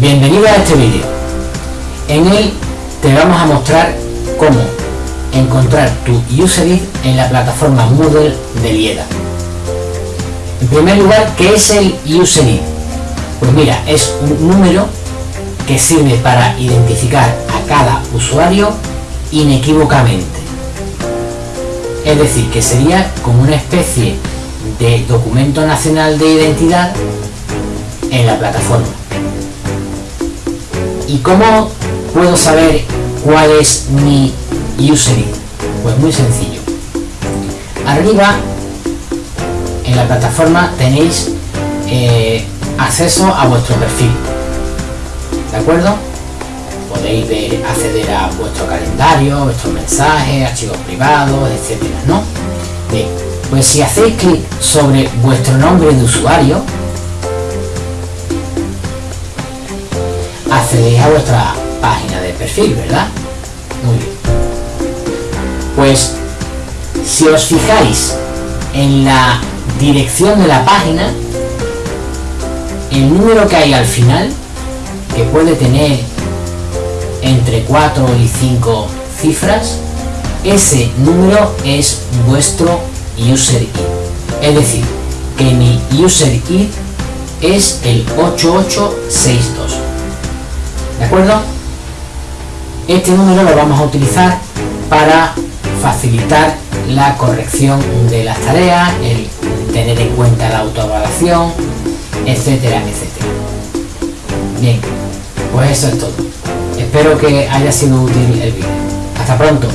Bienvenido a este vídeo. En él te vamos a mostrar cómo encontrar tu UserID en la plataforma Moodle de Lieda. En primer lugar, ¿qué es el UserID? Pues mira, es un número que sirve para identificar a cada usuario inequívocamente. Es decir, que sería como una especie de documento nacional de identidad en la plataforma. ¿Y cómo puedo saber cuál es mi user Pues muy sencillo. Arriba en la plataforma tenéis eh, acceso a vuestro perfil. ¿De acuerdo? Podéis acceder a vuestro calendario, vuestros mensajes, archivos privados, etcétera, ¿no? Pues si hacéis clic sobre vuestro nombre de usuario, accedéis a vuestra página de perfil, ¿verdad? Muy bien. Pues si os fijáis en la dirección de la página, el número que hay al final, que puede tener entre 4 y 5 cifras, ese número es vuestro user ID. Es decir, que mi user ID es el 8862. ¿De acuerdo? Este número lo vamos a utilizar para facilitar la corrección de las tareas, el tener en cuenta la autoevaluación, etcétera, etcétera. Bien, pues eso es todo. Espero que haya sido útil el vídeo. Hasta pronto.